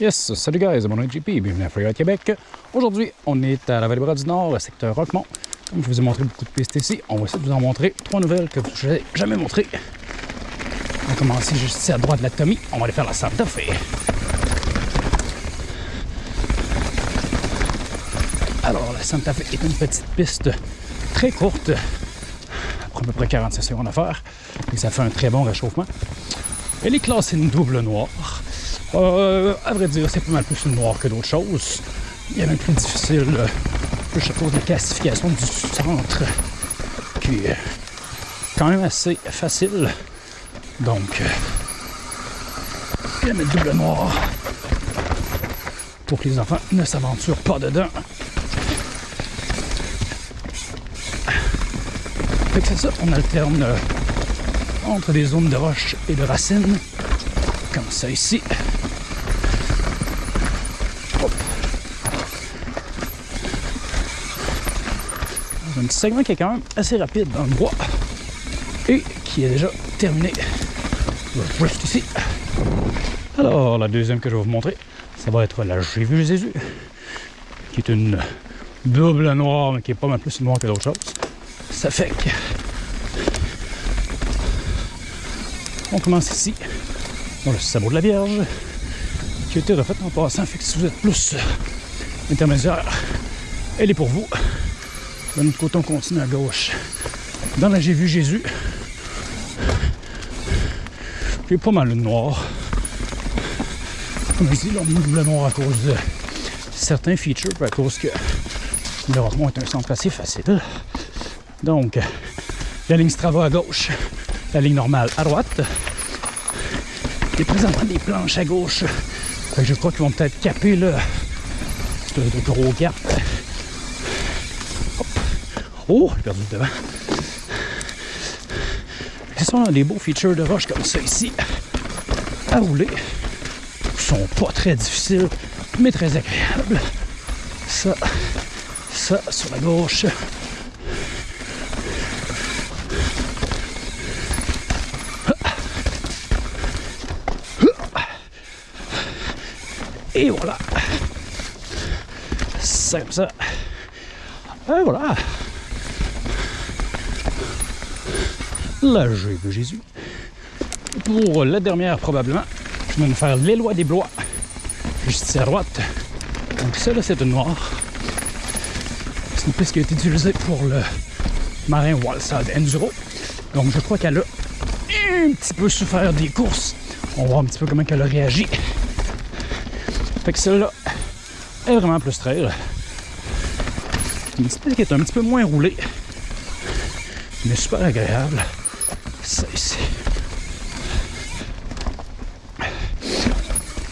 Yes, salut guys, mon nom est JP, bienvenue à Freeride Québec. Aujourd'hui, on est à la Vallée-Bras du Nord, le secteur Roquemont. Comme je vous ai montré beaucoup de pistes ici, on va essayer de vous en montrer trois nouvelles que je vous ai jamais montrées. On va commencer juste ici à droite de la Tommy, on va aller faire la Santa Fe. Alors, la Santa Fe est une petite piste très courte, prend à peu près 46 secondes à faire, et ça fait un très bon réchauffement. Elle est classée une double noire. Euh, à vrai dire, c'est pas mal plus une noire que d'autres choses. Il y a même plus difficile, euh, cause de la classification du centre, qui est quand même assez facile. Donc, euh, je vais mettre double noir pour que les enfants ne s'aventurent pas dedans. Fait que c'est ça, on alterne euh, entre des zones de roches et de racines, comme ça ici. Un segment qui est quand même assez rapide dans le bois et qui est déjà terminé. Le drift ici. Alors, la deuxième que je vais vous montrer, ça va être la J'ai vu Jésus, qui est une double noire, mais qui est pas mal plus noire que d'autres choses. Ça fait que on commence ici, dans le sabot de la Vierge, qui a été refait en passant. Fait que si vous êtes plus intermédiaire, elle est pour vous. De notre côté, on continue à gauche. Dans la J'ai vu Jésus, j'ai pas mal de noir. Comme je dis, là, on double noir à cause de certains features, à cause que le Rosemont est un centre assez facile. Donc, la ligne Strava à gauche, la ligne normale à droite. Il y a présentement des planches à gauche. Je crois qu'ils vont peut-être caper de, gros gap. Oh, j'ai perdu le devant. Ce sont des beaux features de roche comme ça ici à rouler. Ils sont pas très difficiles, mais très agréables. Ça, ça sur la gauche. Et voilà. C'est comme ça. Et voilà. Là, j'ai vu Jésus. Pour la dernière, probablement, je vais me faire les lois des blois. Juste ici à droite. Donc ça, là, c'est une noire. C'est une piste qui a été utilisée pour le marin Walsad Enduro. Donc je crois qu'elle a un petit peu souffert des courses. On va voir un petit peu comment elle a réagi. Fait que celle-là est vraiment plus trail. Une piste qui est un petit peu moins roulée. Mais super agréable. Ça ici.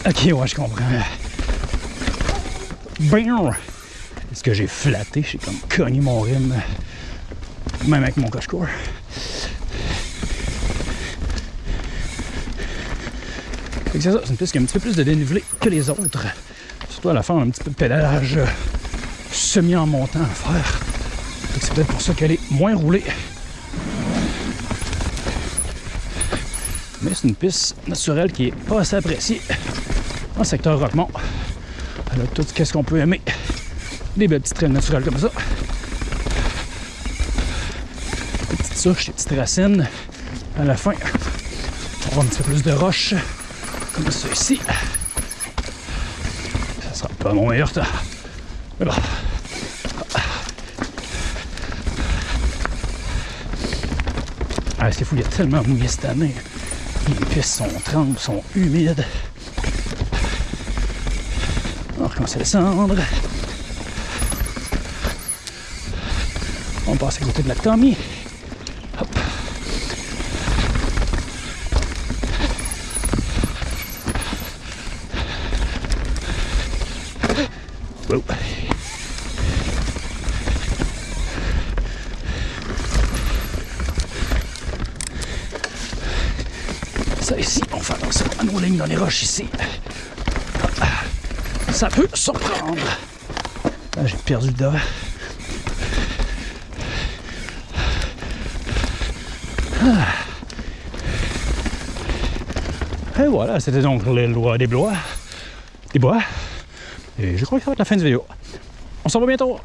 Ok, ouais, je comprends. Bam! Est-ce que j'ai flatté? J'ai comme cogné mon rime. Même avec mon coche-court. C'est ça, c'est une piste qui a un petit peu plus de dénivelé que les autres. Surtout à la fin, on a un petit peu de pédalage euh, semi en montant à faire. C'est peut-être pour ça qu'elle est moins roulée. Mais c'est une piste naturelle qui est pas assez appréciée en secteur Roquemont. Elle a tout ce qu'on peut aimer? Des belles petites traînes naturelles comme ça. Des petites souches, des petites racines. À la fin, on va un petit peu plus de roches comme ceci. Ça sera pas mon meilleur temps. Mais bon. Ah, c'est fou, il y a tellement mouillé cette année? Les pistes sont trempes, sont humides. On recommence à descendre. On passe à côté de la Tommy. Hop. Wow. Ici, on fait attention à nos lignes dans les roches ici. Ça peut surprendre. Là, j'ai perdu le devant. Et voilà, c'était donc les lois des blois. des bois. Et je crois que ça va être la fin de vidéo. On se revoit bientôt.